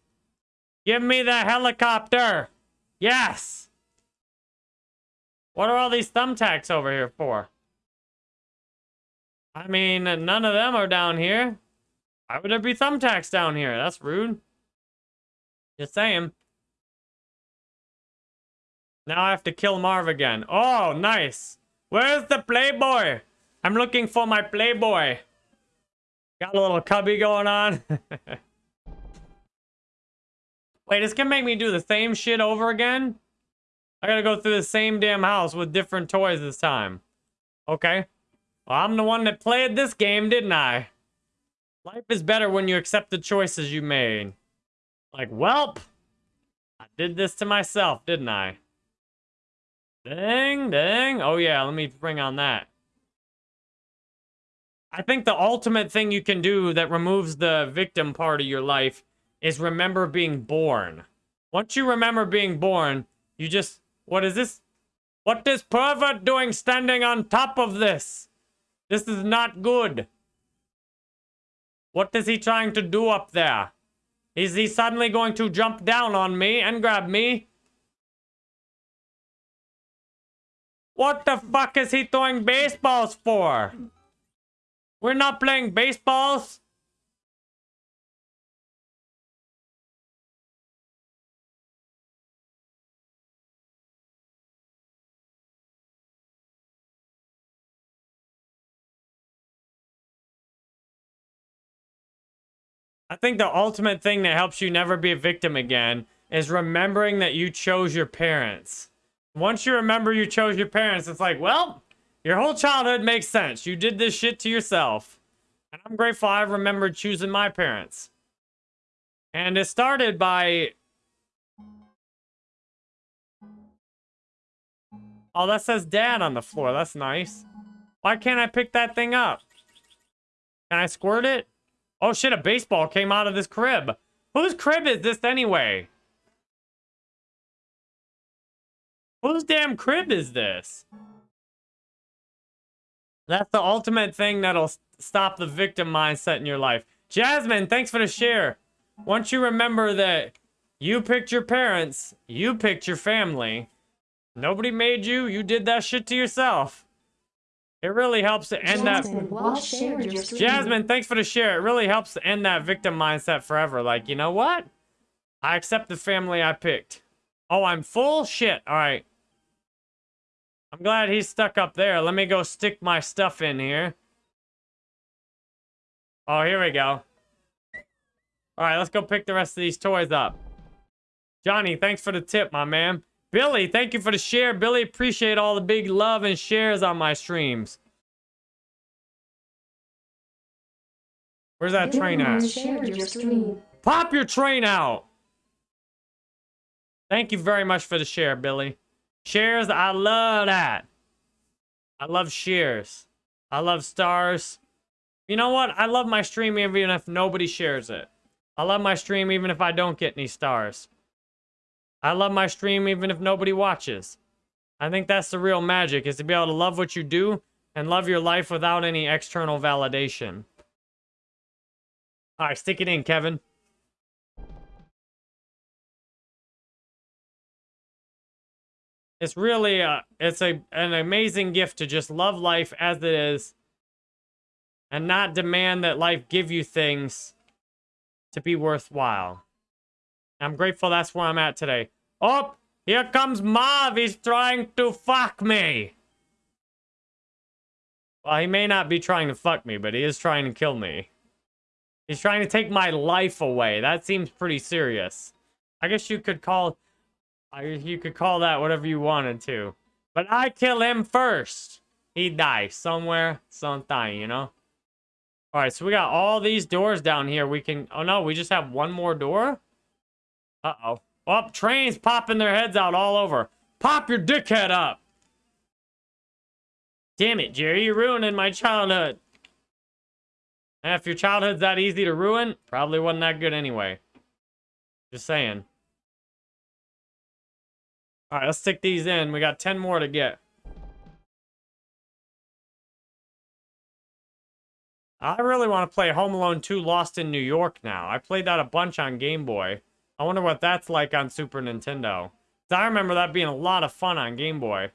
Give me the helicopter. Yes. What are all these thumbtacks over here for? I mean, none of them are down here. Why would there be thumbtacks down here? That's rude. Just saying. Now I have to kill Marv again. Oh, nice. Where's the Playboy? I'm looking for my Playboy. Got a little cubby going on. Wait, it's gonna make me do the same shit over again? I gotta go through the same damn house with different toys this time. Okay. Well, I'm the one that played this game, didn't I? Life is better when you accept the choices you made. Like, welp, I did this to myself, didn't I? Dang, dang. Oh yeah, let me bring on that. I think the ultimate thing you can do that removes the victim part of your life is remember being born. Once you remember being born, you just... What is this? What is pervert doing standing on top of this? This is not good. What is he trying to do up there? Is he suddenly going to jump down on me and grab me? What the fuck is he throwing baseballs for? We're not playing baseballs. I think the ultimate thing that helps you never be a victim again is remembering that you chose your parents. Once you remember you chose your parents, it's like, well, your whole childhood makes sense. You did this shit to yourself. And I'm grateful I remembered choosing my parents. And it started by... Oh, that says dad on the floor. That's nice. Why can't I pick that thing up? Can I squirt it? Oh shit, a baseball came out of this crib. Whose crib is this anyway? Whose damn crib is this? That's the ultimate thing that'll stop the victim mindset in your life. Jasmine, thanks for the share. Once you remember that you picked your parents, you picked your family, nobody made you, you did that shit to yourself. It really helps to end Jasmine, that. Jasmine, thanks for the share. It really helps to end that victim mindset forever. Like, you know what? I accept the family I picked. Oh, I'm full? Shit. All right. I'm glad he's stuck up there. Let me go stick my stuff in here. Oh, here we go. All right, let's go pick the rest of these toys up. Johnny, thanks for the tip, my man. Billy, thank you for the share. Billy, appreciate all the big love and shares on my streams. Where's that train at? Pop your train out! Thank you very much for the share, Billy. Shares, I love that. I love shares. I love stars. You know what? I love my stream even if nobody shares it. I love my stream even if I don't get any stars. I love my stream even if nobody watches. I think that's the real magic, is to be able to love what you do and love your life without any external validation. All right, stick it in, Kevin. It's really a, it's a, an amazing gift to just love life as it is and not demand that life give you things to be worthwhile. I'm grateful that's where I'm at today. Oh, here comes Marv. He's trying to fuck me. Well, he may not be trying to fuck me, but he is trying to kill me. He's trying to take my life away. That seems pretty serious. I guess you could call... You could call that whatever you wanted to. But I kill him first. He dies somewhere, sometime, you know? Alright, so we got all these doors down here. We can... Oh, no, we just have one more door? Uh-oh. Oh, trains popping their heads out all over. Pop your dickhead up. Damn it, Jerry. You're ruining my childhood. And if your childhood's that easy to ruin, probably wasn't that good anyway. Just saying. All right, let's stick these in. We got 10 more to get. I really want to play Home Alone 2 Lost in New York now. I played that a bunch on Game Boy. I wonder what that's like on Super Nintendo. I remember that being a lot of fun on Game Boy.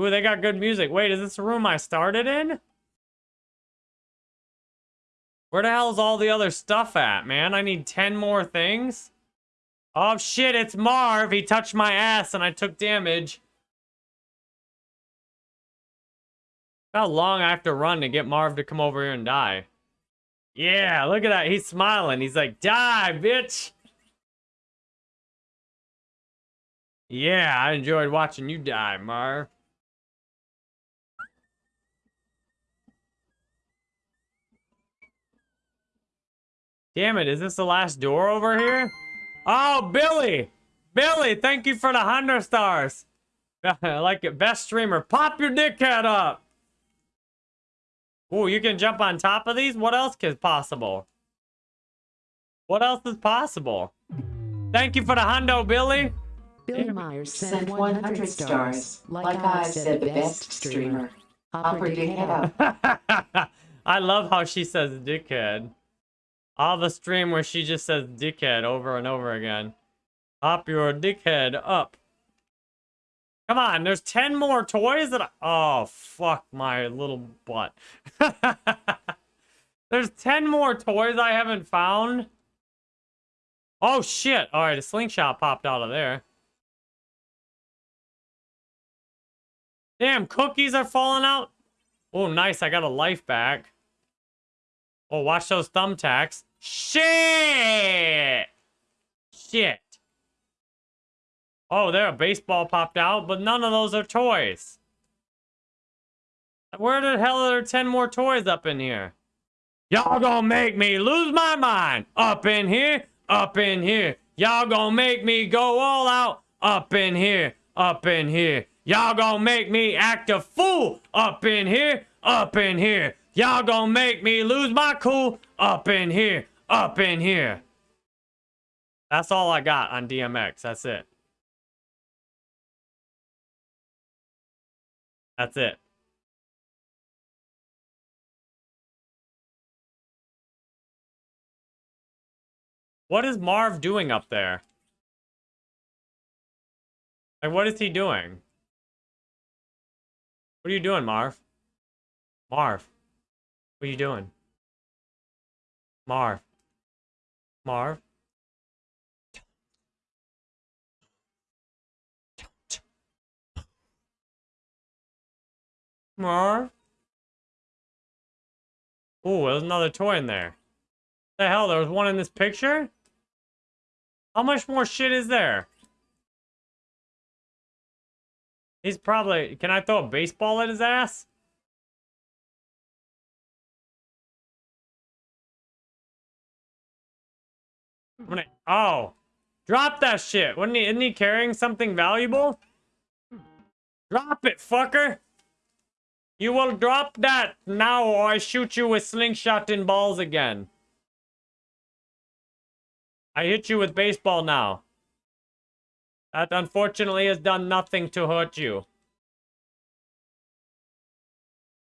Ooh, they got good music. Wait, is this the room I started in? Where the hell's all the other stuff at, man? I need 10 more things? Oh shit, it's Marv. He touched my ass and I took damage. How long I have to run to get Marv to come over here and die? Yeah, look at that. He's smiling. He's like, die, bitch. Yeah, I enjoyed watching you die, Marv. Damn it, is this the last door over here? Oh, Billy! Billy, thank you for the 100 stars. I like it. Best streamer. Pop your dickhead up. Ooh, you can jump on top of these? What else is possible? What else is possible? Thank you for the hundo, Billy. Billy Myers Sent sent 100 stars. Like I said, the best streamer. Upper dickhead up. I love how she says dickhead. All the stream where she just says dickhead over and over again. Pop your dickhead up. Come on, there's 10 more toys that I... Oh, fuck my little butt. there's 10 more toys I haven't found. Oh, shit. All right, a slingshot popped out of there. Damn, cookies are falling out. Oh, nice. I got a life back. Oh, watch those thumbtacks. Shit! Shit. Oh, there, a baseball popped out, but none of those are toys. Where the hell are there 10 more toys up in here? Y'all gonna make me lose my mind. Up in here, up in here. Y'all gonna make me go all out. Up in here, up in here. Y'all gonna make me act a fool. Up in here, up in here. Y'all gonna make me lose my cool. Up in here, up in here. That's all I got on DMX. That's it. That's it. What is Marv doing up there? Like, what is he doing? What are you doing, Marv? Marv. What are you doing? Marv. Marv. Marv. Ooh, there's another toy in there. The hell, there was one in this picture? How much more shit is there? He's probably... Can I throw a baseball at his ass? I'm gonna... Oh. Drop that shit. Wasn't he, isn't he carrying something valuable? Drop it, fucker. You will drop that now or I shoot you with slingshot and balls again. I hit you with baseball now. That unfortunately has done nothing to hurt you.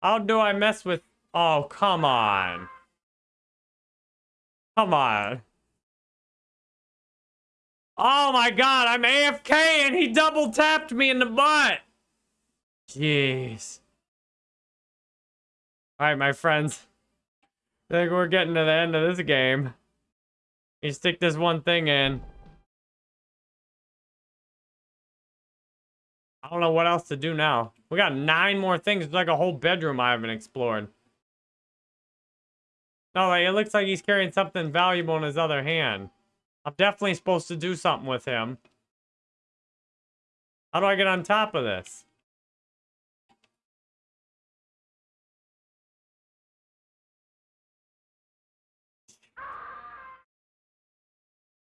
How do I mess with... Oh, come on. Come on. Oh my god, I'm AFK and he double tapped me in the butt. Jeez. Alright, my friends. I think we're getting to the end of this game. You stick this one thing in. I don't know what else to do now. We got nine more things. It's like a whole bedroom I haven't explored. No, like, it looks like he's carrying something valuable in his other hand. I'm definitely supposed to do something with him. How do I get on top of this?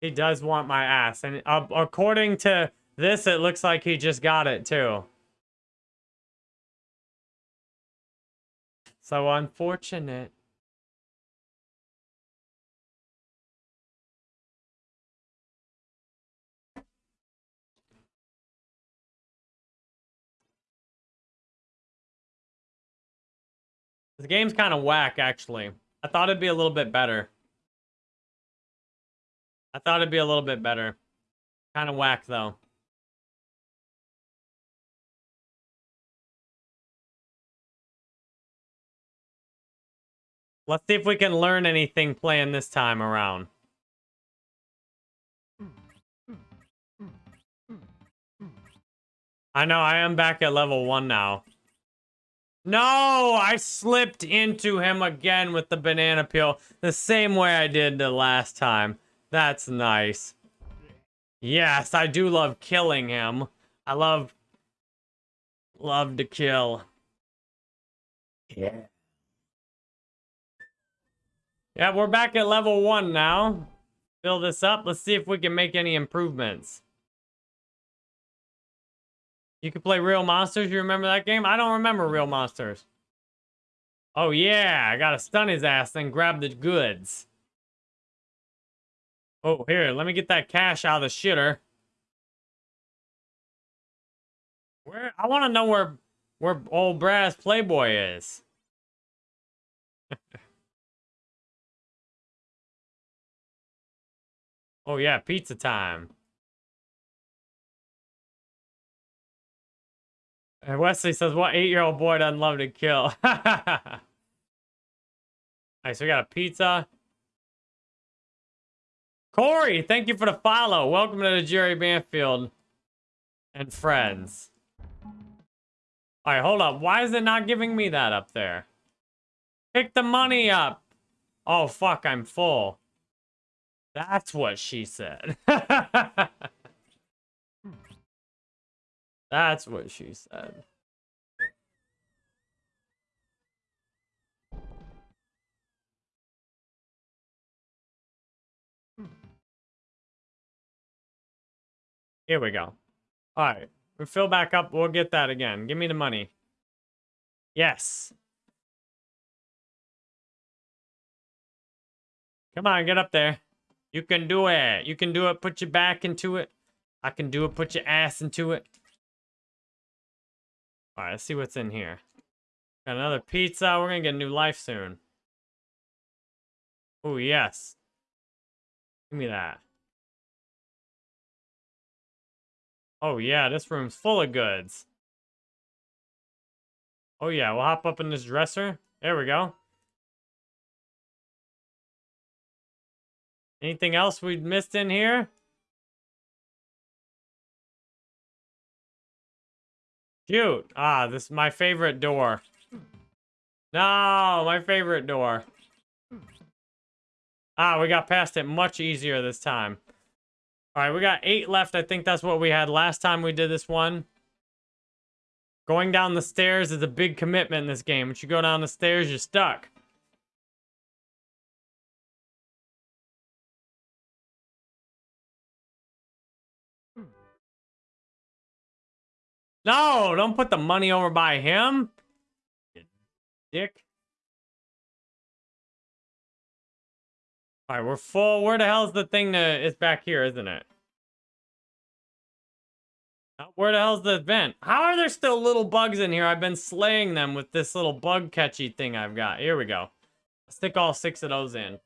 He does want my ass. And uh, according to this, it looks like he just got it too. So unfortunate. This game's kind of whack, actually. I thought it'd be a little bit better. I thought it'd be a little bit better. Kind of whack, though. Let's see if we can learn anything playing this time around. I know, I am back at level one now. No, I slipped into him again with the banana peel. The same way I did the last time. That's nice. Yes, I do love killing him. I love... Love to kill. Yeah. Yeah, we're back at level one now. Fill this up. Let's see if we can make any improvements. You could play Real Monsters. You remember that game? I don't remember Real Monsters. Oh, yeah. I gotta stun his ass, then grab the goods. Oh, here. Let me get that cash out of the shitter. Where? I want to know where, where old Brass Playboy is. oh, yeah. Pizza time. And Wesley says, what eight-year-old boy doesn't love to kill? All right, so we got a pizza. Corey, thank you for the follow. Welcome to the Jerry Banfield and friends. All right, hold up. Why is it not giving me that up there? Pick the money up. Oh, fuck, I'm full. That's what she said. That's what she said. Here we go. All right. We fill back up. We'll get that again. Give me the money. Yes. Come on, get up there. You can do it. You can do it. Put your back into it. I can do it. Put your ass into it. All right, let's see what's in here. Got another pizza. We're going to get a new life soon. Oh, yes. Give me that. Oh, yeah, this room's full of goods. Oh, yeah, we'll hop up in this dresser. There we go. Anything else we missed in here? Cute. Ah, this is my favorite door. No, my favorite door. Ah, we got past it much easier this time. All right, we got eight left. I think that's what we had last time we did this one. Going down the stairs is a big commitment in this game. Once you go down the stairs, you're stuck. No, don't put the money over by him. You dick. All right, we're full. Where the hell's the thing that is back here, isn't it? Uh, Where the hell's the vent? How are there still little bugs in here? I've been slaying them with this little bug catchy thing I've got. Here we go. Stick all six of those in.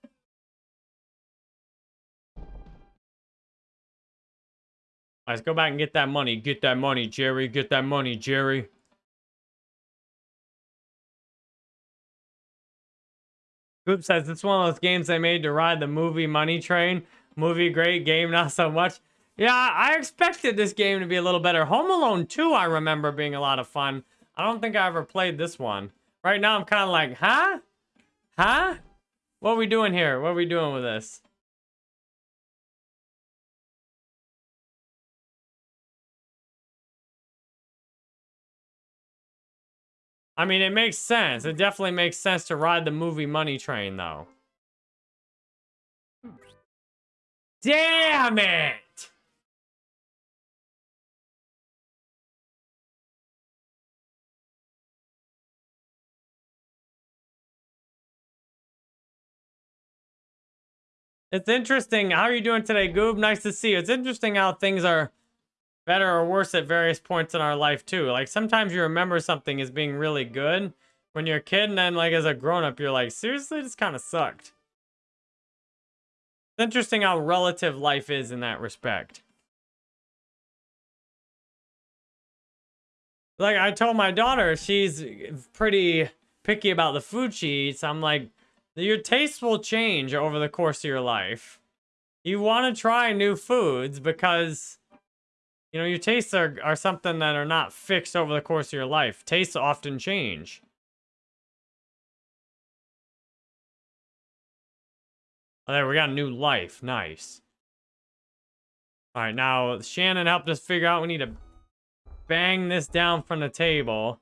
Let's go back and get that money. Get that money, Jerry. Get that money, Jerry. Goop says it's one of those games they made to ride the movie Money Train. Movie great, game not so much. Yeah, I expected this game to be a little better. Home Alone 2, I remember being a lot of fun. I don't think I ever played this one. Right now, I'm kind of like, huh? Huh? What are we doing here? What are we doing with this? I mean, it makes sense. It definitely makes sense to ride the movie Money Train, though. Damn it! It's interesting. How are you doing today, Goob? Nice to see you. It's interesting how things are better or worse at various points in our life, too. Like, sometimes you remember something as being really good, when you're a kid and then like as a grown-up you're like seriously this kind of sucked. It's interesting how relative life is in that respect. Like i told my daughter she's pretty picky about the food she eats. I'm like your tastes will change over the course of your life. You want to try new foods because you know your tastes are, are something that are not fixed over the course of your life tastes often change Oh, there, we got a new life. Nice. All right, now Shannon helped us figure out we need to bang this down from the table.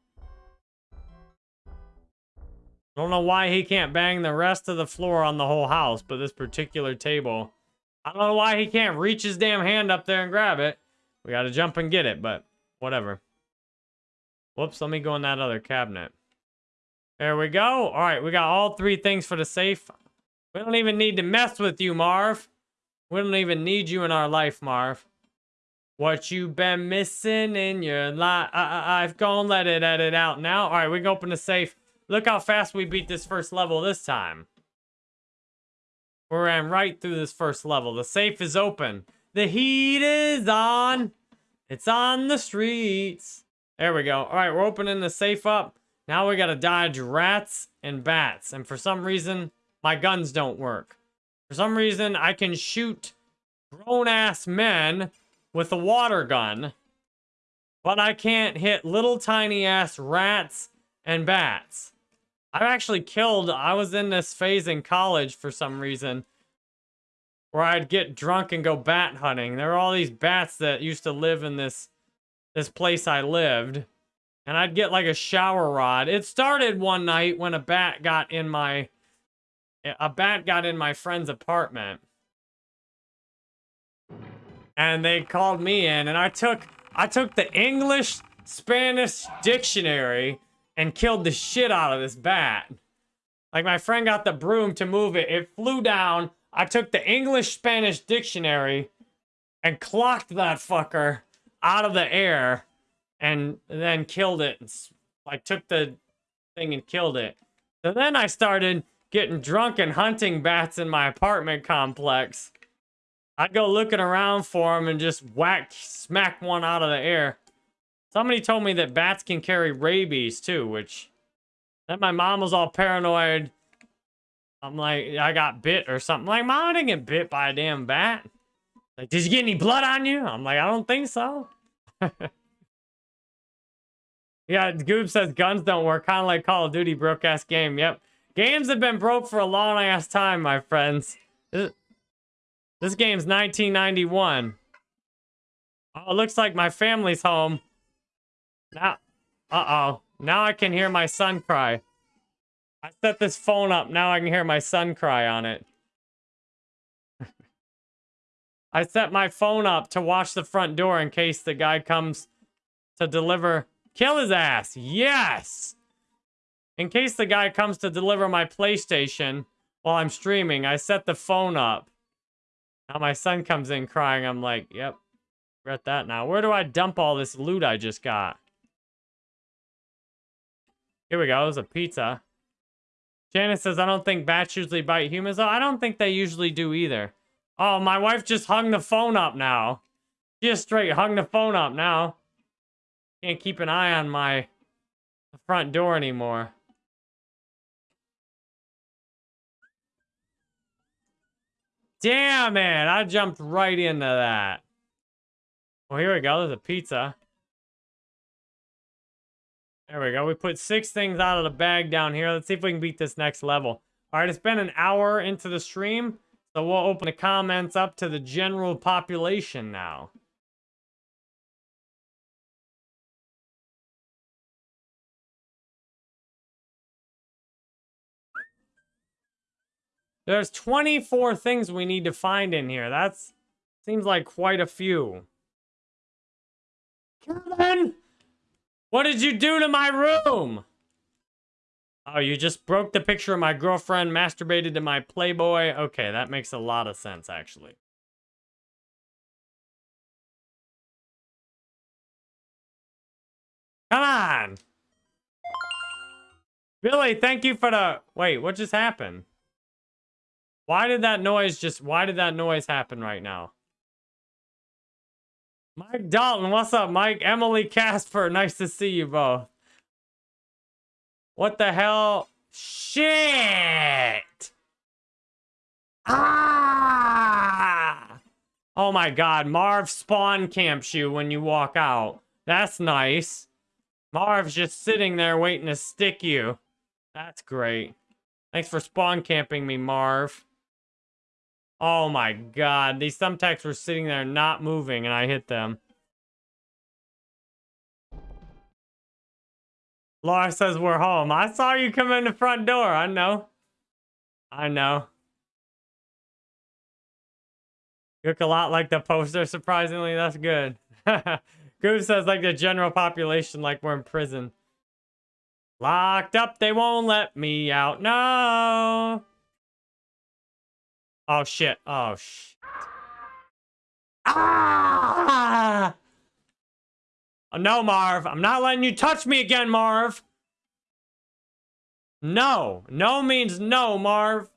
I don't know why he can't bang the rest of the floor on the whole house, but this particular table. I don't know why he can't reach his damn hand up there and grab it. We gotta jump and get it, but whatever. Whoops, let me go in that other cabinet. There we go. All right, we got all three things for the safe. We don't even need to mess with you, Marv. We don't even need you in our life, Marv. What you been missing in your life? I've gone let it edit out now. All right, we can open the safe. Look how fast we beat this first level this time. We ran right through this first level. The safe is open. The heat is on. It's on the streets. There we go. All right, we're opening the safe up. Now we got to dodge rats and bats. And for some reason, my guns don't work. For some reason, I can shoot grown-ass men with a water gun, but I can't hit little tiny-ass rats and bats. I've actually killed, I was in this phase in college for some reason, where I'd get drunk and go bat hunting. There were all these bats that used to live in this, this place I lived, and I'd get like a shower rod. It started one night when a bat got in my a bat got in my friend's apartment. And they called me in and I took I took the English Spanish dictionary and killed the shit out of this bat. Like my friend got the broom to move it. It flew down. I took the English Spanish dictionary and clocked that fucker out of the air and then killed it. I took the thing and killed it. So then I started getting drunk and hunting bats in my apartment complex. I'd go looking around for them and just whack, smack one out of the air. Somebody told me that bats can carry rabies too, which that my mom was all paranoid. I'm like, I got bit or something. like, mom, I didn't get bit by a damn bat. Like, did you get any blood on you? I'm like, I don't think so. yeah, Goob says guns don't work. Kind of like Call of Duty broke ass game. Yep. Games have been broke for a long ass time, my friends. This, game's 1991. Oh, it looks like my family's home. Now, uh-oh. Now I can hear my son cry. I set this phone up. Now I can hear my son cry on it. I set my phone up to watch the front door in case the guy comes to deliver. Kill his ass. Yes! In case the guy comes to deliver my PlayStation while I'm streaming, I set the phone up. Now my son comes in crying. I'm like, yep, regret that now. Where do I dump all this loot I just got? Here we go. There's a pizza. Janice says, I don't think bats usually bite humans. Oh, I don't think they usually do either. Oh, my wife just hung the phone up now. Just straight hung the phone up now. Can't keep an eye on my front door anymore. Damn it! I jumped right into that. Well, here we go. There's a pizza. There we go. We put six things out of the bag down here. Let's see if we can beat this next level. All right, it's been an hour into the stream, so we'll open the comments up to the general population now. There's 24 things we need to find in here. That's seems like quite a few. Kevin! What did you do to my room? Oh, you just broke the picture of my girlfriend, masturbated to my Playboy. Okay, that makes a lot of sense, actually. Come on! Billy, thank you for the... Wait, what just happened? Why did that noise just... Why did that noise happen right now? Mike Dalton, what's up, Mike? Emily Casper, nice to see you both. What the hell? Shit! Ah! Oh my god, Marv spawn camps you when you walk out. That's nice. Marv's just sitting there waiting to stick you. That's great. Thanks for spawn camping me, Marv. Oh my god, these thumbtacks were sitting there not moving and I hit them. Laura says we're home. I saw you come in the front door. I know. I know. You look a lot like the poster, surprisingly. That's good. Goose says like the general population, like we're in prison. Locked up, they won't let me out. No. Oh, shit. Oh, shit. Ah! Oh, no, Marv. I'm not letting you touch me again, Marv. No. No means no, Marv.